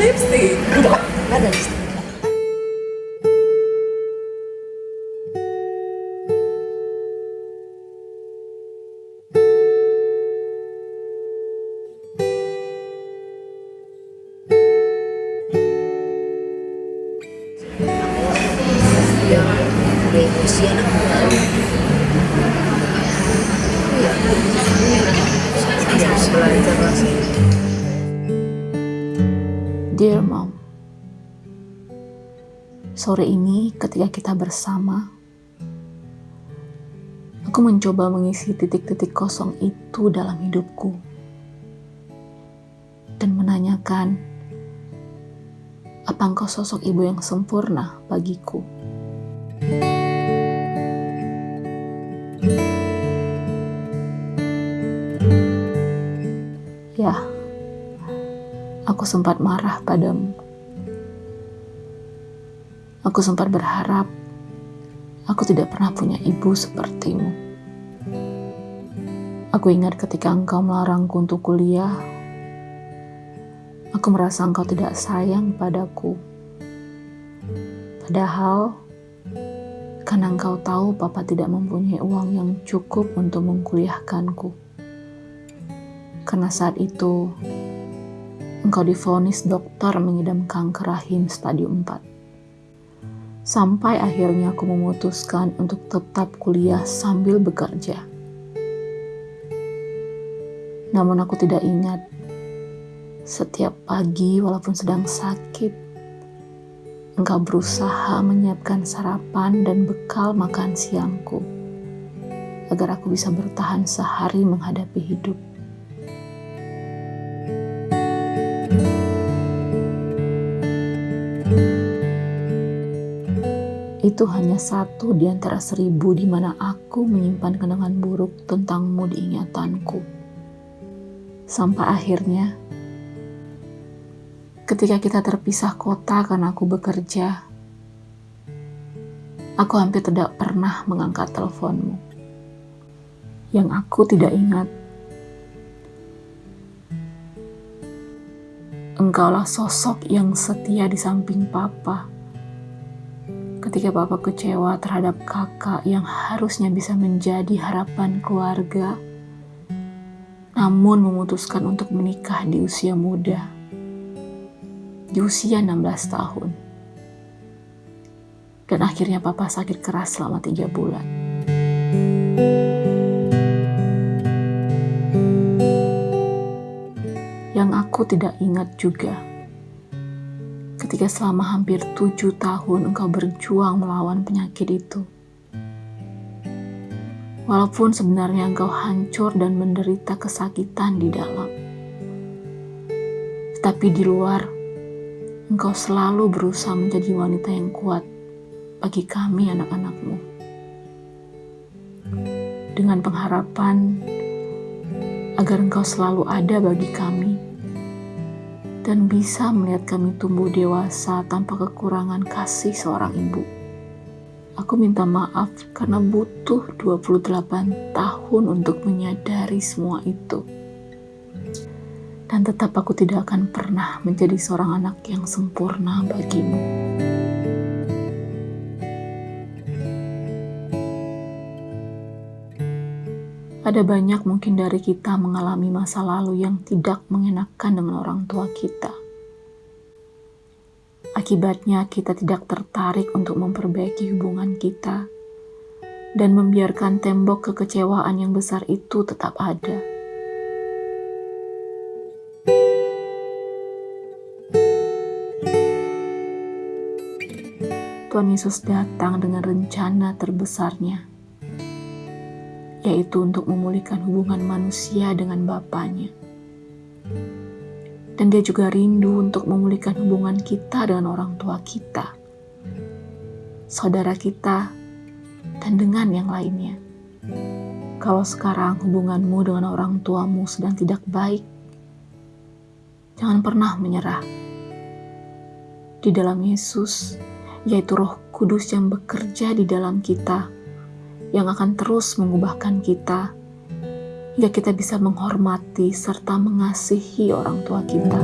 lipstick. Enggak ada lipstick. emosi anak ya harus belajar lah Dear Mom, sore ini ketika kita bersama, aku mencoba mengisi titik-titik kosong itu dalam hidupku dan menanyakan, apa engkau sosok ibu yang sempurna bagiku? Ya, aku sempat marah padamu. Aku sempat berharap aku tidak pernah punya ibu sepertimu. Aku ingat ketika engkau melarangku untuk kuliah, aku merasa engkau tidak sayang padaku. Padahal, karena engkau tahu papa tidak mempunyai uang yang cukup untuk mengkuliahkanku. Karena saat itu, engkau divonis dokter mengidam kanker rahim stadium 4. Sampai akhirnya aku memutuskan untuk tetap kuliah sambil bekerja. Namun aku tidak ingat, setiap pagi walaupun sedang sakit, engkau berusaha menyiapkan sarapan dan bekal makan siangku, agar aku bisa bertahan sehari menghadapi hidup. Itu hanya satu di antara seribu di mana aku menyimpan kenangan buruk tentangmu di ingatanku. Sampai akhirnya, ketika kita terpisah kota karena aku bekerja, aku hampir tidak pernah mengangkat teleponmu. Yang aku tidak ingat, engkaulah sosok yang setia di samping papa ketika papa kecewa terhadap kakak yang harusnya bisa menjadi harapan keluarga, namun memutuskan untuk menikah di usia muda, di usia 16 tahun. Dan akhirnya papa sakit keras selama tiga bulan. Yang aku tidak ingat juga, ketika selama hampir tujuh tahun engkau berjuang melawan penyakit itu. Walaupun sebenarnya engkau hancur dan menderita kesakitan di dalam. Tetapi di luar, engkau selalu berusaha menjadi wanita yang kuat bagi kami anak-anakmu. Dengan pengharapan agar engkau selalu ada bagi kami dan bisa melihat kami tumbuh dewasa tanpa kekurangan kasih seorang ibu. Aku minta maaf karena butuh 28 tahun untuk menyadari semua itu. Dan tetap aku tidak akan pernah menjadi seorang anak yang sempurna bagimu. Ada banyak mungkin dari kita mengalami masa lalu yang tidak mengenakan dengan orang tua kita. Akibatnya, kita tidak tertarik untuk memperbaiki hubungan kita dan membiarkan tembok kekecewaan yang besar itu tetap ada. Tuhan Yesus datang dengan rencana terbesarnya yaitu untuk memulihkan hubungan manusia dengan Bapaknya. Dan dia juga rindu untuk memulihkan hubungan kita dengan orang tua kita, saudara kita, dan dengan yang lainnya. Kalau sekarang hubunganmu dengan orang tuamu sedang tidak baik, jangan pernah menyerah. Di dalam Yesus, yaitu Roh Kudus yang bekerja di dalam kita, yang akan terus mengubahkan kita hingga kita bisa menghormati serta mengasihi orang tua kita.